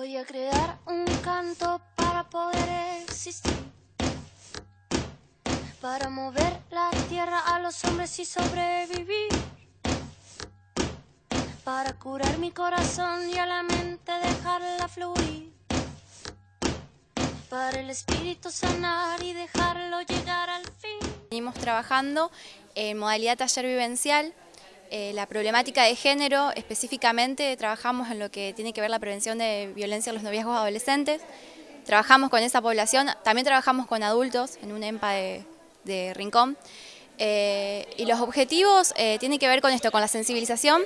Voy a crear un canto para poder existir. Para mover la tierra a los hombres y sobrevivir. Para curar mi corazón y a la mente dejarla fluir. Para el espíritu sanar y dejarlo llegar al fin. Venimos trabajando en modalidad taller vivencial eh, la problemática de género, específicamente trabajamos en lo que tiene que ver la prevención de violencia en los noviazgos adolescentes. Trabajamos con esa población, también trabajamos con adultos en un EMPA de, Rincón. Eh, y los objetivos eh, tienen que ver con esto, con la sensibilización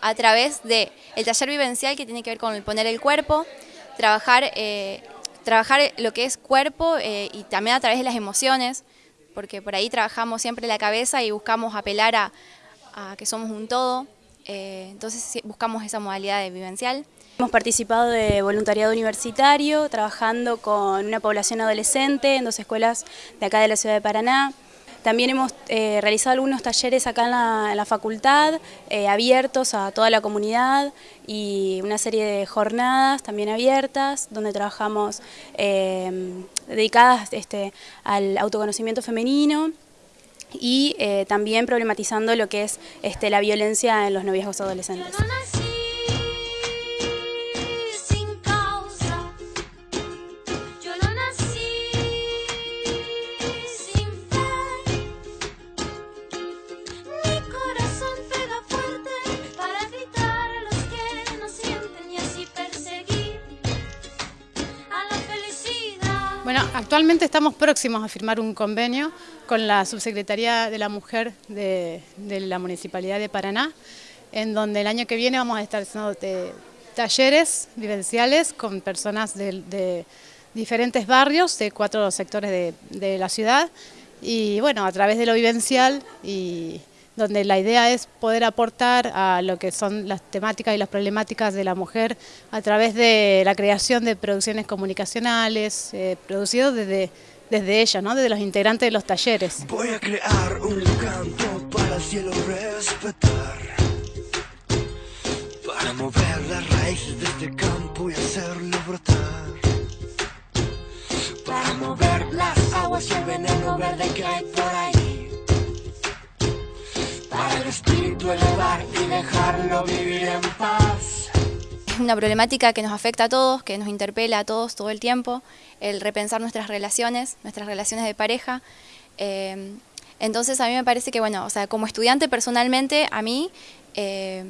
a través del el taller vivencial que tiene que ver con el poner el cuerpo, trabajar, trabajar lo que es cuerpo y también a través de las emociones, porque por ahí trabajamos siempre la cabeza y buscamos apelar a, que somos un todo, eh, entonces buscamos esa modalidad de vivencial. Hemos participado de voluntariado universitario, trabajando con una población adolescente en dos escuelas de acá de la ciudad de Paraná. También hemos eh, realizado algunos talleres acá en la, facultad, eh, abiertos a toda la comunidad y una serie de jornadas también abiertas, donde trabajamos dedicadas este, al autoconocimiento femenino, y eh, también problematizando lo que es este, la violencia en los noviazgos adolescentes. Bueno, actualmente estamos próximos a firmar un convenio con la Subsecretaría de la Mujer de, la Municipalidad de Paraná, en donde el año que viene vamos a estar haciendo talleres vivenciales con personas de, diferentes barrios, de cuatro sectores de la ciudad, y bueno, a través de lo vivencial y donde la idea es poder aportar a lo que son las temáticas y las problemáticas de la mujer a través de la creación de producciones comunicacionales, eh, producidos desde, desde ella, ¿no? desde los integrantes de los talleres. Voy a crear un canto para el cielo respetar, para mover las raíces de este campo y hacerlo brotar, para mover las aguas y el veneno verde que hay por espíritu elevar y dejarlo vivir en paz. Es una problemática que nos afecta a todos, que nos interpela a todos todo el tiempo, el repensar nuestras relaciones, nuestras relaciones de pareja. Eh, entonces a mí me parece que, bueno, o sea, como estudiante personalmente, a mí eh,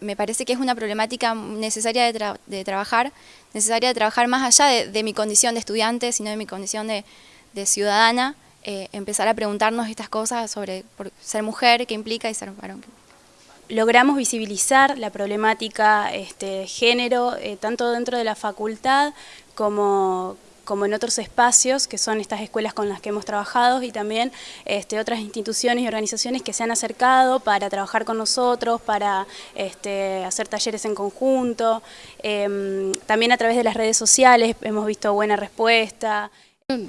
me parece que es una problemática necesaria de, trabajar, necesaria de trabajar más allá de, mi condición de estudiante, sino de mi condición de ciudadana. Eh, empezar a preguntarnos estas cosas sobre ser mujer, qué implica y ser varón. Logramos visibilizar la problemática este, género, eh, tanto dentro de la facultad como, como en otros espacios, que son estas escuelas con las que hemos trabajado, y también este, otras instituciones y organizaciones que se han acercado para trabajar con nosotros, para este, hacer talleres en conjunto. Em, también a través de las redes sociales hemos visto buena respuesta.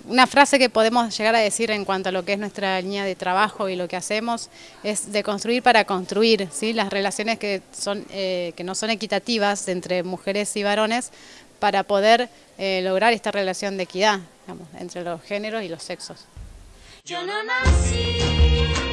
Una frase que podemos llegar a decir en cuanto a lo que es nuestra línea de trabajo y lo que hacemos es de construir para construir, ¿sí? las relaciones que, son, eh, que no son equitativas entre mujeres y varones para poder eh, lograr esta relación de equidad entre los géneros y los sexos. Yo no nací